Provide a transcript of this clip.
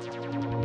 Tchau.